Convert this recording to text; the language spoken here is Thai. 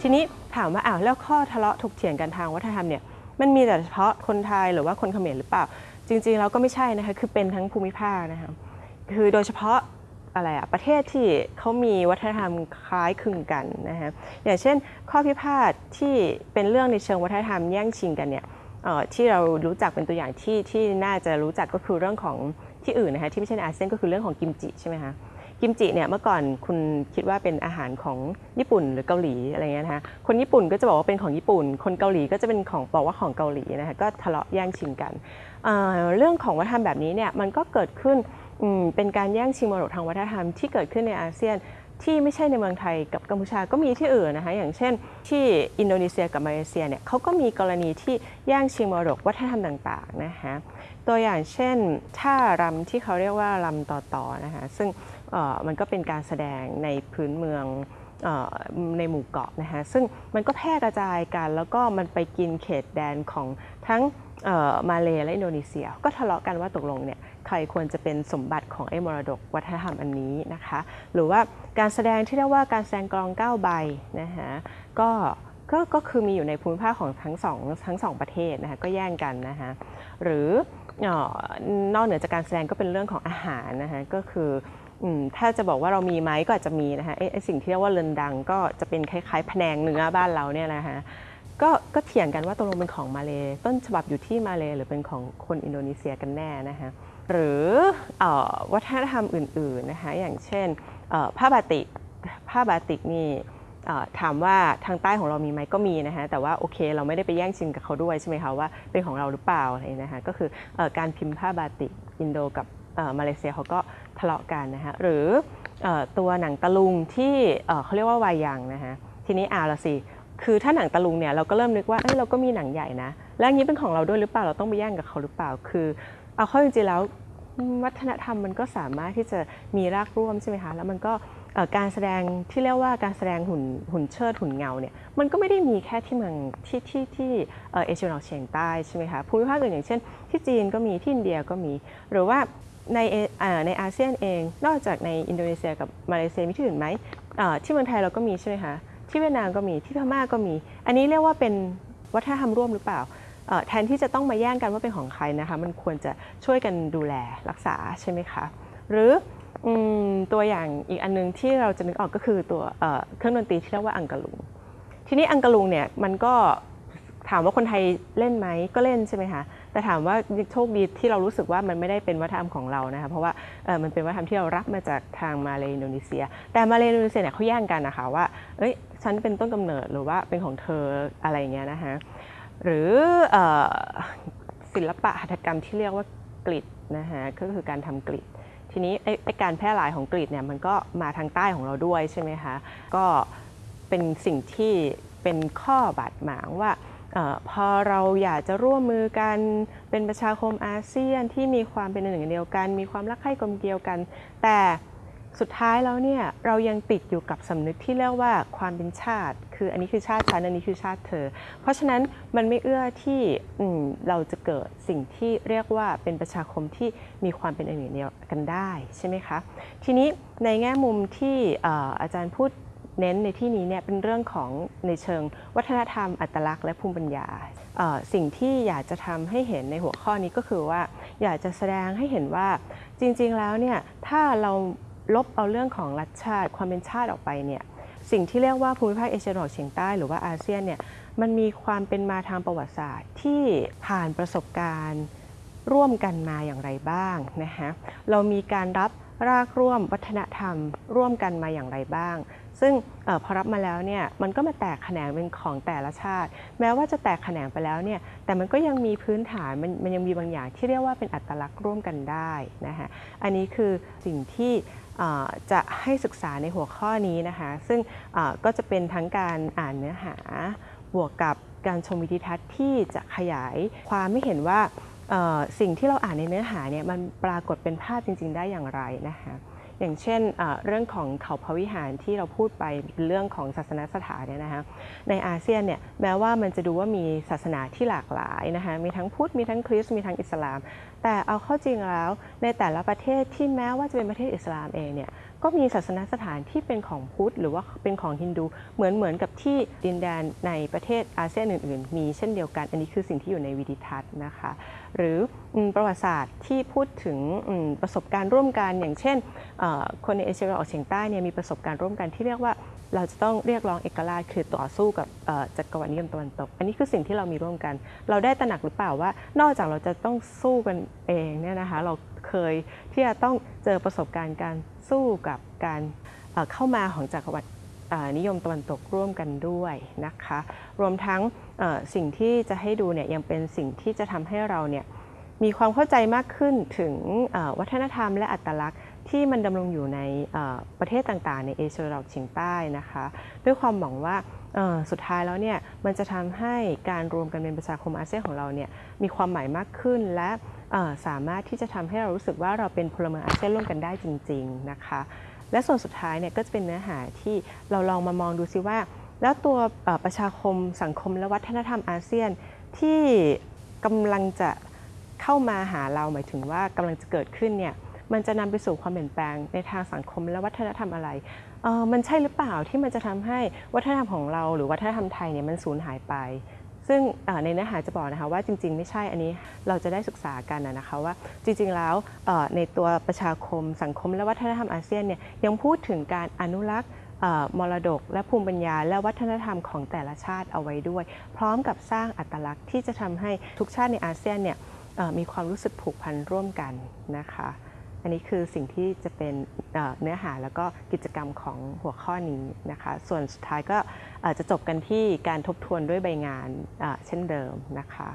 ทีนี้ถามว่าอ้าวแล้วข้อทะเลาะถกเถียงกันทางวัฒนธรรมเนี่ยมันมีแต่เฉพาะคนไทยหรือว่าคนเขมรหรือเปล่า จริงๆแล้วก็ไม่ใช่นะคะคือเป็นทั้งภูมิภาคนะคะคือโดยเฉพาะอะไรอะประเทศที่เขามีวัฒนธรรมคล้ายคลึงกันนะคะอย่างเช่น ข้อพิพาทที่เป็นเรื่องในเชิงวัฒนธรรมแย่งชิงกันเนี่ยที่เรารู้จักเป็นตัวอย่างที่ที่น่าจะรู้จักก็คือเรื่องของที่อื่นนะคะที่ไม่ใช่อาเซียนก็คือเรื่องของกิมจิใช่ไหมคะ กิมจิเนี่ยเมื่อก่อนคุณคิดว่าเป็นอาหารของญี่ปุ่นหรือเกาหลีอะไรเงี้ยนะคะคนญี่ปุ่นก็จะบอกว่าเป็นของญี่ปุ่น คนเกาหลีก็จะเป็นของบอกว่าของเกาหลีนะคะก็ทะเลาะแย่งชิงกันเเรื่องของวัฒนธรรมแบบนี้เนี่ยมันก็เกิดขึ้นเป็นการแย่งชิงมรดกทางวัฒนธรรมที่เกิดขึ้นในอาเซียนที่ไม่ใช่ในเมืองไทยกับกัมพูชาก็มีที่อื่นนะคะอย่างเช่น ที่อินโดนีเซียกับมาเลเซียเนี่ยเขาก็มีกรณีที่แย่งชิงมรดกวัฒนธรรมต่างๆนะคะตัวอย่างเช่นท่ารำที่เขาเรียกว่าลำต่อต่อนะคะซึ่ง มันก็เป็นการแสดงในพื้นเมืองอในหมู่เกาะนะคะซึ่งมันก็แพร่กระจายกัน แล้วก็มันไปกินเขตแดนของทั้งมาเลและอินโดนีเซีย ก็ทะเลาะกันว่าตกลงเนี่ยใครควรจะเป็นสมบัติของไอ้มรดกวัฒนธรรมอันนี้นะคะหรือว่าการแสดงที่เรียกว่าการแสดงกลองเก้าใบนะคะก็ก็ก็คือมีอยู่ในภูมิภาคของทั้งสองทั้งสองประเทศนะคะก็แย่งกันนะคะหรืออนอกเหนือจากการแสดงก็เป็นเรื่องของอาหารนะคะก็คือ ถ้าจะบอกว่าเรามีไหมก็อาจจะมีนะคะไอ้สิ่งที่เรียกว่าเรินดังก็จะเป็นคล้ายๆแผนงเนื้อบ้านเราเนี่ยนะคะก็ก็เถียงกันว่าตกลงเป็นของมาเลต้นฉบับอยู่ที่มาเลหรือเป็นของคนอินโดนีเซียกันแน่นะคะหรืออวัฒนธรรมอื่นๆนะคะอย่างเช่นผ้าบาติกผ้าบาติกนี่ถามว่าทางใต้ของเรามีไหมก็มีนะคะแต่ว่าโอเคเราไม่ได้ไปแย่งชิงกับเขาด้วยใช่ไหมคะว่าเป็นของเราหรือเปล่าอะไรนะคะก็คืออการพิมพ์ผ้าบาติกอินโดกับ มาเลเซียเขาก็ทะเลาะกันนะคะหรืออตัวหนังตะลุงที่เขาเรียกว่าวายยังนะคะทีนี้อาละสิคือถ้าหนังตะลุงเนี่ยเราก็เริ่มนึกว่าเอ้ยเราก็มีหนังใหญ่นะแล้วอย่างนี้เป็นของเราด้วยหรือเปล่าเราต้องไปแย่งกับเขาหรือเปล่าคือ เอาเข้าจริงๆแล้ววัฒนธรรมมันก็สามารถที่จะมีรากร่วมใช่ไหมคะแล้วมันก็การแสดงที่เรียกว่าการแสดงหุ่นหุ่นเชิดหุ่นเงาเนี่ยมันก็ไม่ได้มีแค่ที่เมืองที่ที่ที่เอเอเชียตะวันออกเฉียงใต้ใช่ไหมคะภูมิภาคอื่นอย่างเช่น ที่จีนก็มีที่อินเดียก็มีหรือว่า ในอาในอาเซียนเอง นอกจากในอินโดนีเซียกับมาเลเซียมีที่อื่นไหมที่เมืองไทยเราก็มีใช่ไหมคะที่เวียดนามก็มีที่พม่าก็มี อันนี้เรียกว่าเป็นวัฒนธรรมร่วมหรือเปล่าแทนที่จะต้องมาแย่งกันว่าเป็นของใครนะคะ มันควรจะช่วยกันดูแลรักษาใช่ไหมคะ หรืออตัวอย่างอีกอันนึงที่เราจะนึกออกก็คือตัวเอ่อเครื่องดนตรีที่เรียกว่าอังกะลุง ทีนี้อังกะลุงเนี่ยมันก็ถามว่าคนไทยเล่นไหมก็เล่นใช่ไหมคะ แต่ถามว่าโชคดีที่เรารู้สึกว่ามันไม่ได้เป็นวัฒนธรรมของเรานะคะเพราะว่ามันเป็นวัฒนธรรมที่เรารับมาจากทางมาเลอินโดนีเซีย แต่มาเลอินโดนีเซียเนี่ยเขาแย่งกันนะคะว่าเอ้ยฉันเป็นต้นกำเนิดหรือว่าเป็นของเธออะไรเงี้ยนะคะหรืออศิลปะหัตถกรรมที่เรียกว่ากลิดนะคะก็คือการทำกลิดทีนี้ไอ้การแพร่หลายของกรีกเนี่ยมันก็มาทางใต้ของเราด้วยใช่ไหมคะ ก็เป็นสิ่งที่เป็นข้อบาดหมางว่า พอเราอยากจะร่วมมือกันเป็นประชาคมอาเซียนที่มีความเป็นหนึ่งเดียวกัน มีความรักใคร่กลมเกลียวกัน แต่สุดท้ายแล้วเนี่ยเรายังติดอยู่กับสำนึกที่เรียกว่าความเป็นชาติ คืออันนี้คือชาติฉันอันนี้คือชาติเธอ เพราะฉะนั้นมันไม่เอื้อที่อืมเราจะเกิดสิ่งที่เรียกว่าเป็นประชาคมที่มีความเป็นอันหนึ่งเดียวกันได้ใช่ไหมคะทีนี้ในแง่มุมที่อออาจารย์พูด เน้นในที่นี้เนี่ยเป็นเรื่องของในเชิง วัฒนธรรมอัตลักษณ์และภูมิปัญญา สิ่งที่อยากจะทำให้เห็นในหัวข้อนี้ก็คือว่า อยากจะแสดงให้เห็นว่าจริง ๆ แล้วเนี่ยถ้าเราลบเอาเรื่องของรัฐชาติความเป็นชาติออกไปเนี่ยสิ่งที่เรียกว่าภูมิภาคเอเชียตะวันออกเฉียงใต้หรือว่าอาเซียนเนี่ยมันมีความเป็นมาทางประวัติศาสตร์ที่ผ่านประสบการณ์ร่วมกันมาอย่างไรบ้างนะคะเรามีการรับรากร่วมวัฒนธรรม ร่วมกันมาอย่างไรบ้าง ซึ่งอพอรับมาแล้วเนี่ยมันก็มาแตกแขนงเป็นของแต่ละชาติ แม้ว่าจะแตกแขนงไปแล้วเนี่ยแต่มันก็ยังมีพื้นฐานมันมันยังมีบางอย่างที่เรียกว่าเป็นอัตลักษณ์ร่วมกันได้นะคะอันนี้คือสิ่งที่จะให้ศึกษาในหัวข้อนี้นะคะซึ่งก็จะเป็นทั้งการอ่านเนื้อหาบวกกับการชมวิดีทัศน์ที่จะขยายความไม่เห็นว่าสิ่งที่เราอ่านในเนื้อหาเนี่ยมันปรากฏเป็นภาพจริง ๆ ได้อย่างไรนะคะ อย่างเช่นเรื่องของเขาพระวิหารที่เราพูดไปเป็นเรื่องของศาสนสถานเนี่ยนะคะในอาเซียนเนี่ยแม้ว่ามันจะดูว่ามีศาสนาที่หลากหลายนะคะมีทั้งพุทธมีทั้งคริสต์มีทั้งอิสลาม แต่เอาเข้าจริงแล้ว ในแต่ละประเทศที่แม้ว่าจะเป็นประเทศอิสลามเองเนี่ยก็มีศาสนสถานที่เป็นของพุทธ หรือว่าเป็นของฮินดูเหมือนเหมือนกับที่ดินแดนในประเทศอาเซียนอื่น ๆ มีเช่นเดียวกัน อันนี้คือสิ่งที่อยู่ในวิดิทัศน์นะคะ หรือประวัติศาสตร์ที่พูดถึงประสบการณ์ร่วมกันอย่างเช่น คนในเอเชียตะวันออกเฉียงใต้เนี่ยมีประสบการณ์ร่วมกันที่เรียกว่า เราจะต้องเรียกร้องเอกราชคือต่อสู้กับจักรวรรดินิยมตะวันตก อันนี้คือสิ่งที่เรามีร่วมกัน เราได้ตระหนักหรือเปล่าว่า นอกจากเราจะต้องสู้กันเองเนี่ยนะคะเราเคยที่จะต้องเจอประสบการณ์การสู้กับการเอ่อเข้ามาของจักรวรรดินิยมตะวันตกร่วมกันด้วยนะคะ รวมทั้งสิ่งที่จะให้ดูเนี่ยยังเป็นสิ่งที่จะทำให้เราเนี่ยมีความเข้าใจมากขึ้นถึงวัฒนธรรมและอัตลักษณ์ ที่มันดำรงอยู่ในประเทศต่างๆ ในเอเชียตะวันออกเฉียงใต้นะคะ ด้วยความหวังว่าสุดท้ายแล้วเนี่ยมันจะทำให้การรวมกันเป็นประชาคมอาเซียนของเราเนี่ยมีความหมายมากขึ้นและสามารถที่จะทำให้เรารู้สึกว่าเราเป็นพลเมืองอาเซียนร่วมกันได้จริง ๆนะคะ และส่วนสุดท้ายเนี่ยก็จะเป็นเนื้อหาที่เราลองมามองดูซิว่า แล้วตัวประชาคมสังคมและวัฒนธรรมอาเซียนที่กำลังจะเข้ามาหาเราหมายถึงว่ากำลังจะเกิดขึ้นเนี่ย มันจะนำไปสู่ความเปลี่ยนแปลงในทางสังคมและวัฒนธรรมอะไรเออมันใช่หรือเปล่าที่มันจะทำให้วัฒนธรรมของเรา หรือวัฒนธรรมไทยเนี่ยมันสูญหายไป ซึ่งในเนื้อหาจะบอกนะคะว่าจริง ๆ ไม่ใช่อันนี้เราจะได้ศึกษากันนะคะว่าจริง ๆ แล้วในตัวประชาคมสังคมและวัฒนธรรมอาเซียนเนี่ยยังพูดถึงการอนุรักษ์มรดกและภูมิปัญญา และวัฒนธรรมของแต่ละชาติเอาไว้ด้วย พร้อมกับสร้างอัตลักษณ์ที่จะทำให้ทุกชาติในอาเซียนเนี่ยมีความรู้สึกผูกพันร่วมกันนะคะ อันนี้คือสิ่งที่จะเป็นเนื้อหาแล้วก็กิจกรรมของหัวข้อนี้นะคะ ส่วนสุดท้ายก็จะจบกันที่การทบทวนด้วยใบงานเช่นเดิมนะคะ